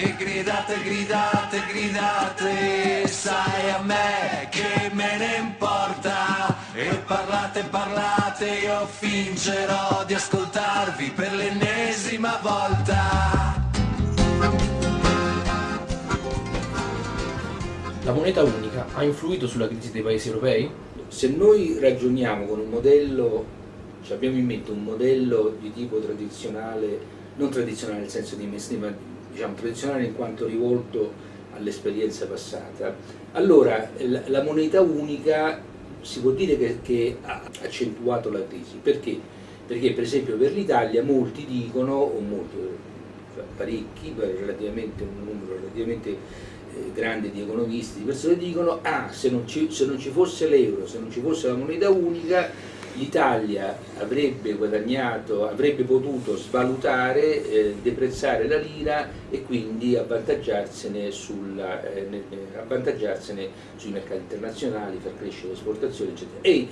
E gridate, gridate, gridate, sai a me che me ne importa. E parlate, parlate, io fingerò di ascoltarvi per l'ennesima volta. La moneta unica ha influito sulla crisi dei paesi europei? Se noi ragioniamo con un modello, cioè abbiamo in mente un modello di tipo tradizionale, non tradizionale nel senso di mainstream, ma diciamo tradizionale in quanto rivolto all'esperienza passata, allora la, moneta unica si può dire che, che ha accentuato la crisi. Perché? Perché per esempio per l'Italia molti dicono, o molti, parecchi, relativamente un numero relativamente eh, grandi di economisti, di persone dicono ah se non ci, se non ci fosse l'euro, se non ci fosse la moneta unica l'Italia avrebbe guadagnato, avrebbe potuto svalutare, eh, deprezzare la lira e quindi avvantaggiarsene, sulla, eh, avvantaggiarsene, sui mercati internazionali, far crescere l'esportazione eccetera. E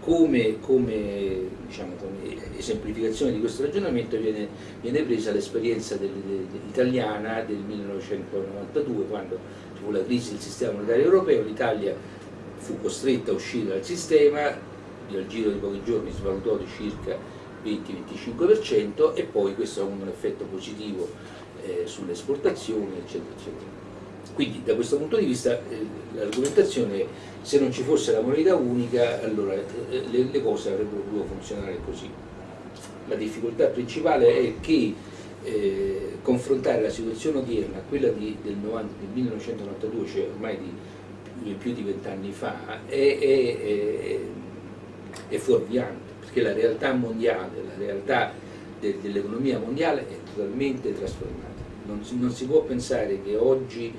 come, come, diciamo, come, esemplificazione di questo ragionamento viene, viene presa l'esperienza italiana del 1992 quando ci fu la crisi del sistema monetario europeo, l'Italia fu costretta a uscire dal sistema, al giro di pochi giorni svalutò di circa 20-25% e poi questo ha un effetto positivo eh, sulle esportazioni eccetera eccetera. Quindi da questo punto di vista eh, l'argomentazione è se non ci fosse la moneta unica allora eh, le, le, cose avrebbero potuto funzionare così. La difficoltà principale è che eh, confrontare la situazione odierna a quella di, del, 90, del, 1992, cioè ormai di più di vent'anni fa, è, è, è, è fuorviante, perché la realtà mondiale, la realtà de, dell'economia mondiale è totalmente trasformata. Non si, non si può pensare che oggi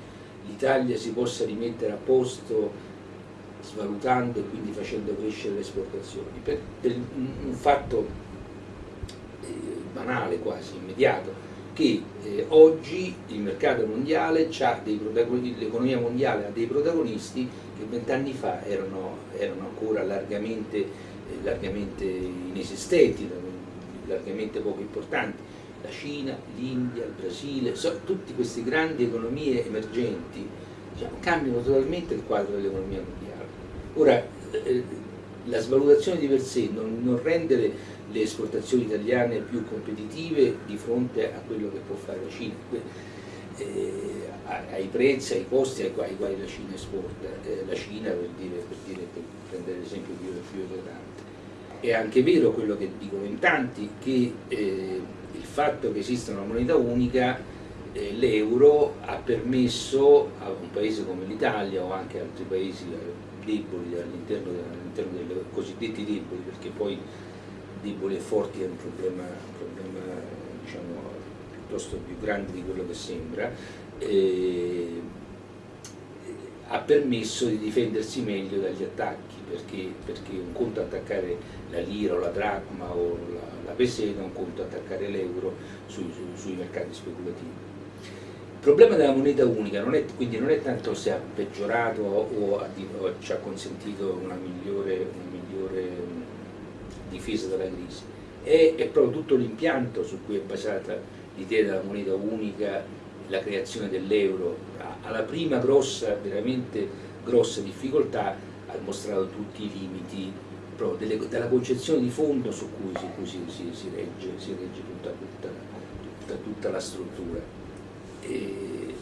l'Italia si possa rimettere a posto svalutando e quindi facendo crescere le esportazioni, per, per un fatto eh, banale quasi, immediato, che eh, oggi il mercato mondiale l'economia mondiale ha dei protagonisti che vent'anni fa erano, erano, ancora largamente, eh, largamente inesistenti, largamente poco importanti, la Cina, l'India, il Brasile, so, tutte queste grandi economie emergenti diciamo, cambiano totalmente il quadro dell'economia mondiale. Ora, eh, la svalutazione di per sé non, non rende le, esportazioni italiane più competitive di fronte a quello che può fare la Cina, eh, ai prezzi, ai costi ai quali, ai quali la Cina esporta, eh, la Cina per, dire, per, dire, per prendere l'esempio più, più eclatante. È anche vero quello che dicono in tanti, che eh, il fatto che esista una moneta unica eh, l'euro ha permesso a un paese come l'Italia o anche altri paesi deboli all'interno all dei cosiddetti deboli, perché poi deboli e forti è un problema, un problema diciamo, piuttosto più grande di quello che sembra, eh, ha permesso di difendersi meglio dagli attacchi, perché, perché un conto attaccare la lira o la dracma o la, la peseta, un conto attaccare l'euro sui, sui, sui mercati speculativi. Il problema della moneta unica non è, quindi non è tanto se ha peggiorato o, o, ci ha consentito una migliore, una migliore difesa dalla crisi, è, è proprio tutto l'impianto su cui è basata l'idea della moneta unica, la creazione dell'euro. Alla prima grossa, veramente grossa difficoltà ha mostrato tutti i limiti delle, della concezione di fondo su cui, su cui si, si, si, regge, si regge tutta, tutta, tutta, tutta la struttura e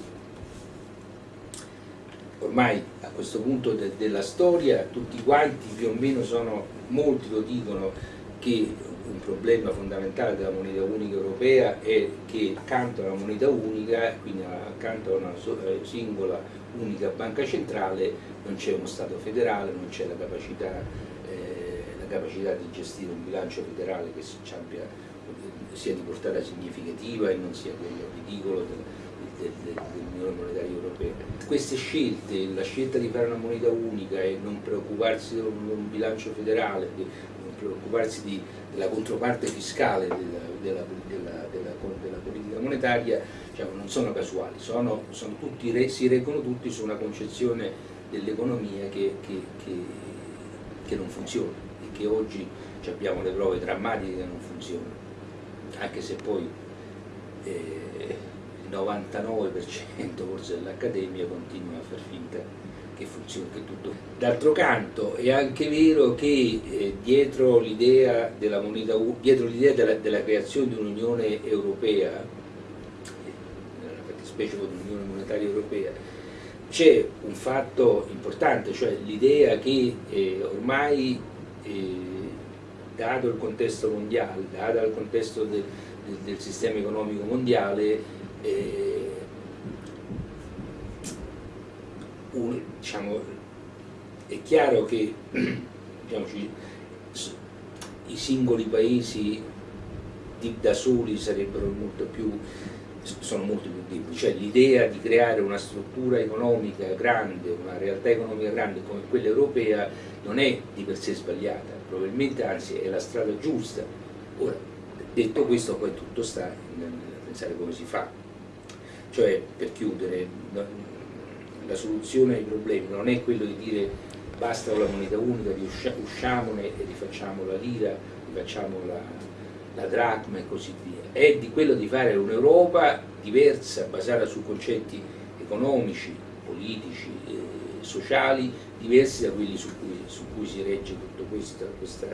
ormai a questo punto de della storia tutti quanti più o meno sono, molti lo dicono, che un problema fondamentale della moneta unica europea è che accanto alla moneta unica, quindi accanto a una eh, singola unica banca centrale, non c'è uno Stato federale, non c'è la eh, la capacità di gestire un bilancio federale che abbia, sia di portata significativa e non sia quello ridicolo dell'Unione Monetaria Europea. Queste scelte, la scelta di fare una moneta unica e non preoccuparsi di un bilancio federale, non preoccuparsi di, della controparte fiscale della, della, della, della politica monetaria, diciamo, non sono casuali, sono, sono tutti, si reggono tutti su una concezione dell'economia che, che, che, che non funziona e che oggi abbiamo le prove drammatiche che non funzionano, anche se poi eh, 99% forse dell'Accademia continua a far finta che funzioni che tutto. D'altro canto è anche vero che eh, dietro l'idea della, della, della creazione di un'Unione Europea, nella fattispecie dell'Unione Monetaria Europea, c'è un fatto importante, cioè l'idea che eh, ormai, eh, dato il contesto mondiale, dato il contesto del, del, del sistema economico mondiale, eh, un, diciamo, è chiaro che diciamoci, i singoli paesi di, da soli sarebbero molto più sono molto più deboli, cioè l'idea di creare una struttura economica grande, una realtà economica grande come quella europea non è di per sé sbagliata, probabilmente anzi è la strada giusta. Ora, detto questo poi tutto sta nel pensare come si fa, cioè per chiudere, la soluzione ai problemi non è quello di dire basta la moneta unica, usciamone e rifacciamo la lira, rifacciamo la, la dracma e così via, è di quello di fare un'Europa diversa, basata su concetti economici, politici, eh, sociali, diversi da quelli su cui, su cui si regge tutta questa, questa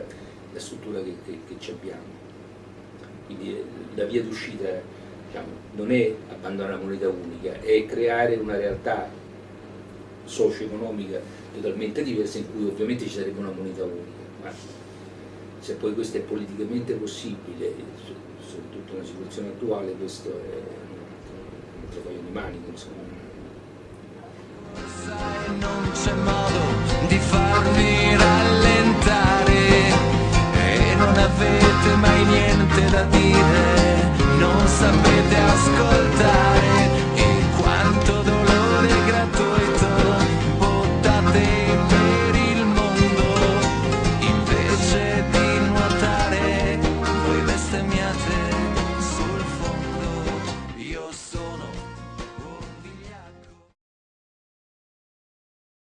la struttura che, che, che abbiamo. Quindi eh, la via d'uscita non è abbandonare la moneta unica, è creare una realtà socio-economica totalmente diversa in cui ovviamente ci sarebbe una moneta unica. Ma se poi questo è politicamente possibile, soprattutto nella situazione attuale, questo è un altro paio di maniche. Insomma. Non c'è modo di farmi